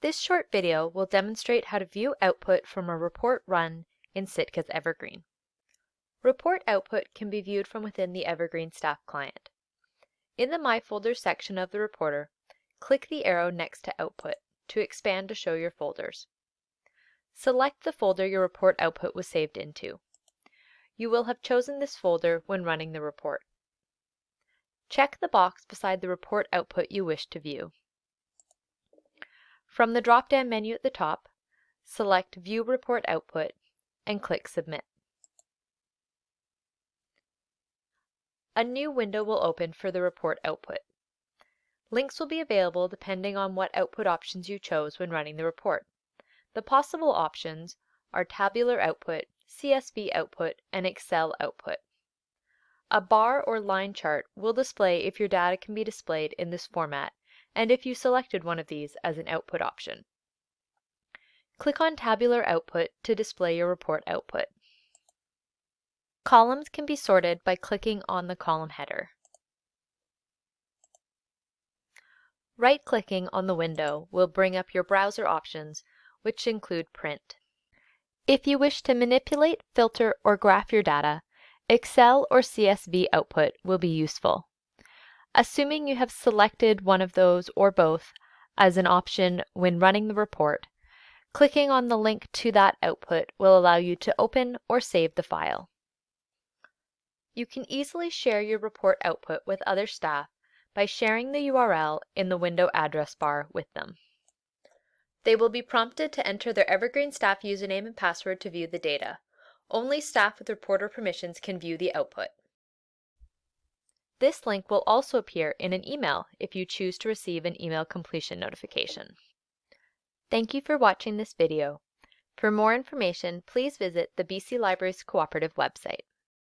This short video will demonstrate how to view output from a report run in Sitka's Evergreen. Report output can be viewed from within the Evergreen staff client. In the My Folders section of the reporter, click the arrow next to Output to expand to show your folders. Select the folder your report output was saved into. You will have chosen this folder when running the report. Check the box beside the report output you wish to view. From the drop-down menu at the top, select View Report Output and click Submit. A new window will open for the report output. Links will be available depending on what output options you chose when running the report. The possible options are tabular output, CSV output, and Excel output. A bar or line chart will display if your data can be displayed in this format and if you selected one of these as an output option. Click on Tabular Output to display your report output. Columns can be sorted by clicking on the column header. Right-clicking on the window will bring up your browser options, which include Print. If you wish to manipulate, filter, or graph your data, Excel or CSV output will be useful. Assuming you have selected one of those or both as an option when running the report, clicking on the link to that output will allow you to open or save the file. You can easily share your report output with other staff by sharing the URL in the window address bar with them. They will be prompted to enter their Evergreen staff username and password to view the data. Only staff with reporter permissions can view the output. This link will also appear in an email if you choose to receive an email completion notification. Thank you for watching this video. For more information, please visit the BC Libraries Cooperative website.